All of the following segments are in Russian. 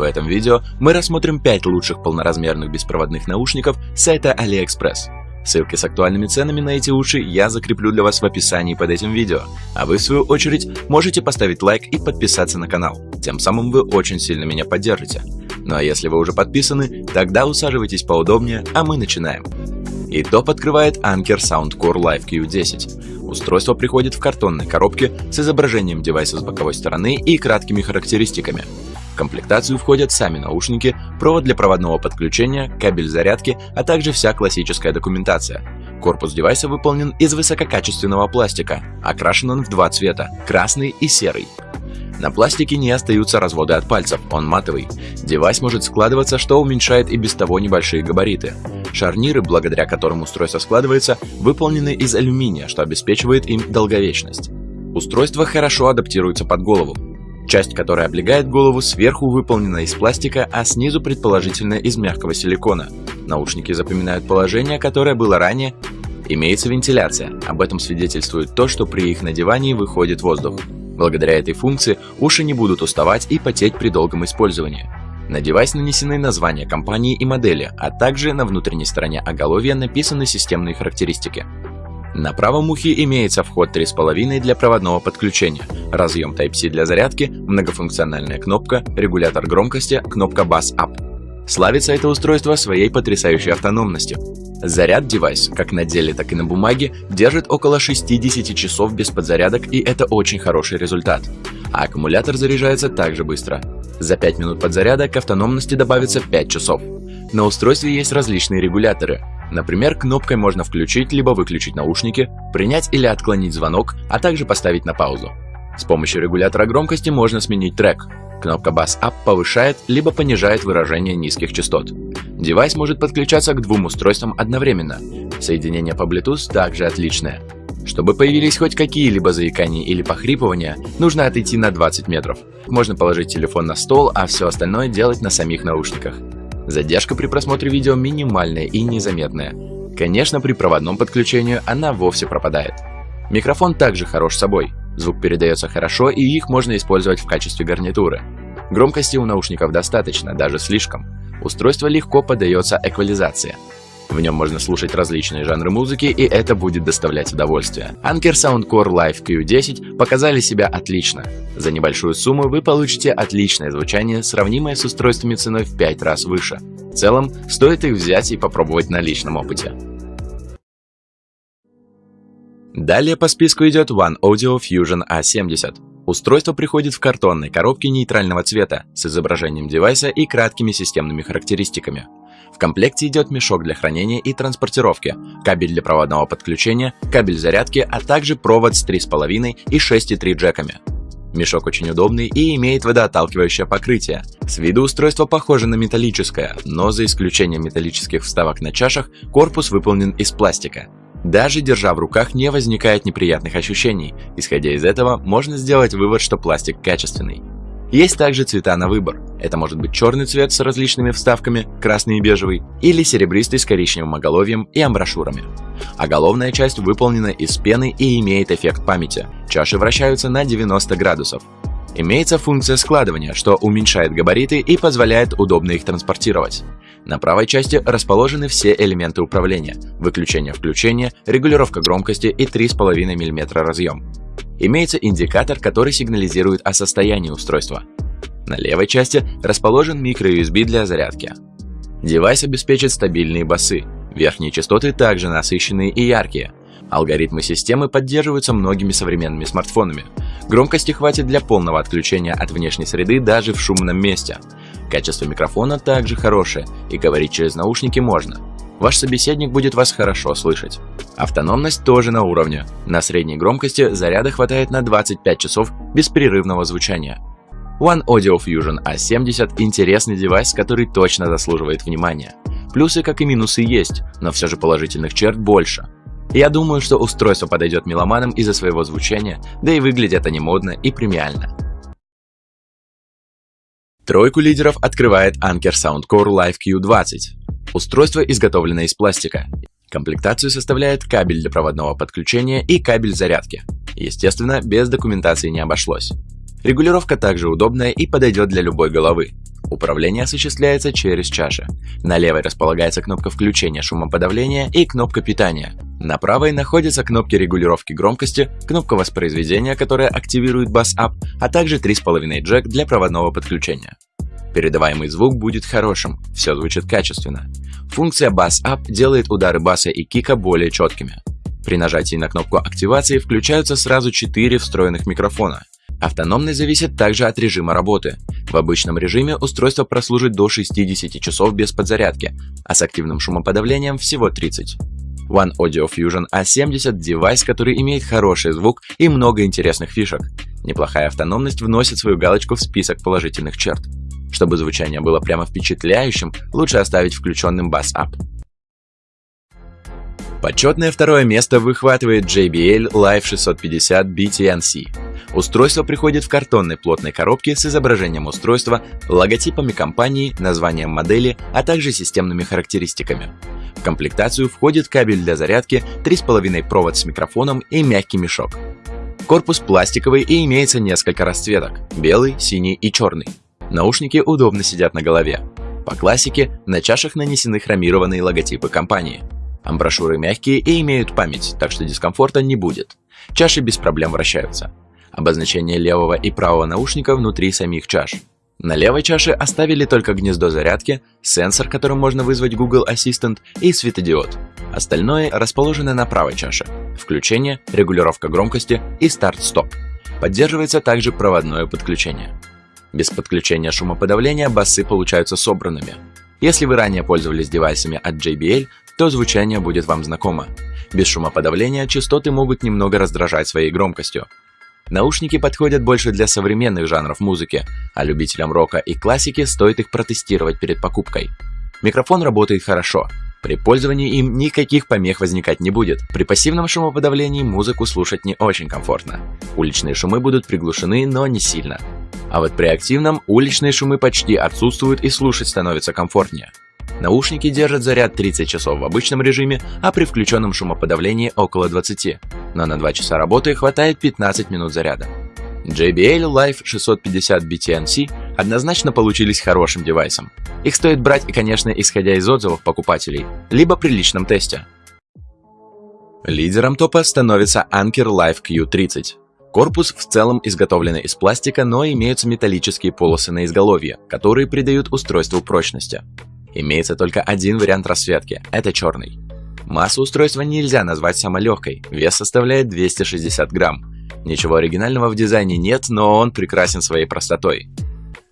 В этом видео мы рассмотрим 5 лучших полноразмерных беспроводных наушников с сайта AliExpress. Ссылки с актуальными ценами на эти уши я закреплю для вас в описании под этим видео, а вы в свою очередь можете поставить лайк и подписаться на канал, тем самым вы очень сильно меня поддержите. Ну а если вы уже подписаны, тогда усаживайтесь поудобнее, а мы начинаем. И топ открывает Anker Soundcore Live Q10. Устройство приходит в картонной коробке с изображением девайса с боковой стороны и краткими характеристиками комплектацию входят сами наушники, провод для проводного подключения, кабель зарядки, а также вся классическая документация. Корпус девайса выполнен из высококачественного пластика, окрашен он в два цвета – красный и серый. На пластике не остаются разводы от пальцев, он матовый. Девайс может складываться, что уменьшает и без того небольшие габариты. Шарниры, благодаря которым устройство складывается, выполнены из алюминия, что обеспечивает им долговечность. Устройство хорошо адаптируется под голову. Часть, которая облегает голову, сверху выполнена из пластика, а снизу предположительно из мягкого силикона. Наушники запоминают положение, которое было ранее. Имеется вентиляция. Об этом свидетельствует то, что при их надевании выходит воздух. Благодаря этой функции уши не будут уставать и потеть при долгом использовании. На девайс нанесены названия компании и модели, а также на внутренней стороне оголовья написаны системные характеристики. На правом ухе имеется вход 3,5 для проводного подключения, разъем Type-C для зарядки, многофункциональная кнопка, регулятор громкости, кнопка Bass Up. Славится это устройство своей потрясающей автономностью. Заряд девайс, как на деле, так и на бумаге, держит около 60 часов без подзарядок и это очень хороший результат. А аккумулятор заряжается также быстро. За 5 минут подзаряда к автономности добавится 5 часов. На устройстве есть различные регуляторы, Например, кнопкой можно включить либо выключить наушники, принять или отклонить звонок, а также поставить на паузу. С помощью регулятора громкости можно сменить трек. Кнопка Bass Up повышает либо понижает выражение низких частот. Девайс может подключаться к двум устройствам одновременно. Соединение по Bluetooth также отличное. Чтобы появились хоть какие-либо заикания или похрипывания, нужно отойти на 20 метров. Можно положить телефон на стол, а все остальное делать на самих наушниках. Задержка при просмотре видео минимальная и незаметная. Конечно, при проводном подключении она вовсе пропадает. Микрофон также хорош собой. Звук передается хорошо и их можно использовать в качестве гарнитуры. Громкости у наушников достаточно, даже слишком. Устройство легко поддается эквализации. В нем можно слушать различные жанры музыки, и это будет доставлять удовольствие. Anker Soundcore Live Q10 показали себя отлично. За небольшую сумму вы получите отличное звучание, сравнимое с устройствами ценой в 5 раз выше. В целом, стоит их взять и попробовать на личном опыте. Далее по списку идет One Audio Fusion A70. Устройство приходит в картонной коробке нейтрального цвета с изображением девайса и краткими системными характеристиками. В комплекте идет мешок для хранения и транспортировки, кабель для проводного подключения, кабель зарядки, а также провод с 3,5 и 6,3 джеками. Мешок очень удобный и имеет водоотталкивающее покрытие. С виду устройство похоже на металлическое, но за исключением металлических вставок на чашах, корпус выполнен из пластика. Даже держа в руках не возникает неприятных ощущений. Исходя из этого, можно сделать вывод, что пластик качественный. Есть также цвета на выбор. Это может быть черный цвет с различными вставками, красный и бежевый, или серебристый с коричневым оголовьем и амброшюрами. Оголовная часть выполнена из пены и имеет эффект памяти. Чаши вращаются на 90 градусов. Имеется функция складывания, что уменьшает габариты и позволяет удобно их транспортировать. На правой части расположены все элементы управления – выключение-включение, регулировка громкости и 3,5 мм разъем. Имеется индикатор, который сигнализирует о состоянии устройства. На левой части расположен micro-USB для зарядки. Девайс обеспечит стабильные басы. Верхние частоты также насыщенные и яркие. Алгоритмы системы поддерживаются многими современными смартфонами. Громкости хватит для полного отключения от внешней среды даже в шумном месте. Качество микрофона также хорошее, и говорить через наушники можно. Ваш собеседник будет вас хорошо слышать. Автономность тоже на уровне. На средней громкости заряда хватает на 25 часов беспрерывного звучания. One Audio Fusion A70 – интересный девайс, который точно заслуживает внимания. Плюсы, как и минусы, есть, но все же положительных черт больше. Я думаю, что устройство подойдет меломанам из-за своего звучания, да и выглядит они модно и премиально. Тройку лидеров открывает Anker Soundcore Live Q20. Устройство изготовлено из пластика. Комплектацию составляет кабель для проводного подключения и кабель зарядки. Естественно, без документации не обошлось. Регулировка также удобная и подойдет для любой головы. Управление осуществляется через чаши. На левой располагается кнопка включения шумоподавления и кнопка питания. На правой находятся кнопки регулировки громкости, кнопка воспроизведения, которая активирует бас-ап, а также 3,5 джек для проводного подключения. Передаваемый звук будет хорошим, все звучит качественно. Функция Up делает удары баса и кика более четкими. При нажатии на кнопку активации включаются сразу 4 встроенных микрофона. Автономность зависит также от режима работы. В обычном режиме устройство прослужит до 60 часов без подзарядки, а с активным шумоподавлением всего 30. One Audio Fusion A70 – девайс, который имеет хороший звук и много интересных фишек. Неплохая автономность вносит свою галочку в список положительных черт. Чтобы звучание было прямо впечатляющим, лучше оставить включенным бас-ап. Почетное второе место выхватывает JBL Live 650 BTNC. Устройство приходит в картонной плотной коробке с изображением устройства, логотипами компании, названием модели, а также системными характеристиками. В комплектацию входит кабель для зарядки, 3,5 провод с микрофоном и мягкий мешок. Корпус пластиковый и имеется несколько расцветок – белый, синий и черный. Наушники удобно сидят на голове. По классике, на чашах нанесены хромированные логотипы компании. Амброшюры мягкие и имеют память, так что дискомфорта не будет. Чаши без проблем вращаются. Обозначение левого и правого наушника внутри самих чаш. На левой чаше оставили только гнездо зарядки, сенсор, которым можно вызвать Google Assistant и светодиод. Остальное расположено на правой чаше. Включение, регулировка громкости и старт-стоп. Поддерживается также проводное подключение. Без подключения шумоподавления басы получаются собранными. Если вы ранее пользовались девайсами от JBL, то звучание будет вам знакомо. Без шумоподавления частоты могут немного раздражать своей громкостью. Наушники подходят больше для современных жанров музыки, а любителям рока и классики стоит их протестировать перед покупкой. Микрофон работает хорошо. При пользовании им никаких помех возникать не будет. При пассивном шумоподавлении музыку слушать не очень комфортно. Уличные шумы будут приглушены, но не сильно. А вот при активном уличные шумы почти отсутствуют и слушать становится комфортнее. Наушники держат заряд 30 часов в обычном режиме, а при включенном шумоподавлении около 20, но на 2 часа работы хватает 15 минут заряда. JBL Live 650 BTNC однозначно получились хорошим девайсом. Их стоит брать конечно, исходя из отзывов покупателей, либо при личном тесте. Лидером топа становится Anker Live Q30. Корпус в целом изготовлен из пластика, но имеются металлические полосы на изголовье, которые придают устройству прочности. Имеется только один вариант расцветки – это черный. Массу устройства нельзя назвать самой легкой, вес составляет 260 грамм. Ничего оригинального в дизайне нет, но он прекрасен своей простотой.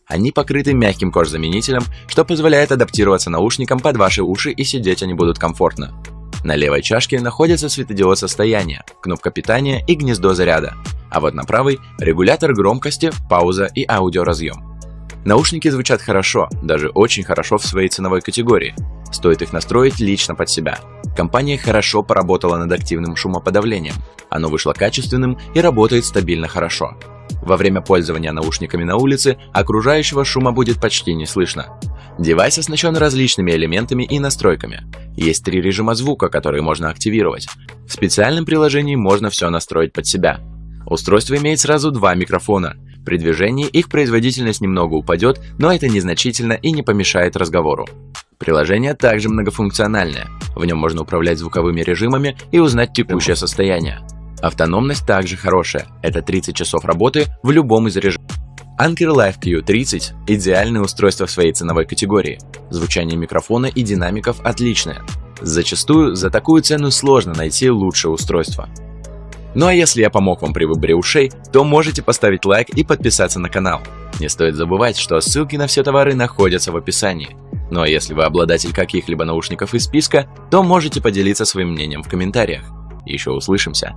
Они покрыты мягким кожзаменителем, что позволяет адаптироваться наушникам под ваши уши и сидеть они будут комфортно. На левой чашке находится светодиод состояния, кнопка питания и гнездо заряда а вот на правой – регулятор громкости, пауза и аудиоразъем. Наушники звучат хорошо, даже очень хорошо в своей ценовой категории. Стоит их настроить лично под себя. Компания хорошо поработала над активным шумоподавлением. Оно вышло качественным и работает стабильно хорошо. Во время пользования наушниками на улице окружающего шума будет почти не слышно. Девайс оснащен различными элементами и настройками. Есть три режима звука, которые можно активировать. В специальном приложении можно все настроить под себя. Устройство имеет сразу два микрофона. При движении их производительность немного упадет, но это незначительно и не помешает разговору. Приложение также многофункциональное. В нем можно управлять звуковыми режимами и узнать текущее состояние. Автономность также хорошая. Это 30 часов работы в любом из режимов. Anker Live Q30 – идеальное устройство в своей ценовой категории. Звучание микрофона и динамиков отличное. Зачастую за такую цену сложно найти лучшее устройство. Ну а если я помог вам при выборе ушей, то можете поставить лайк и подписаться на канал. Не стоит забывать, что ссылки на все товары находятся в описании. Ну а если вы обладатель каких-либо наушников из списка, то можете поделиться своим мнением в комментариях. Еще услышимся!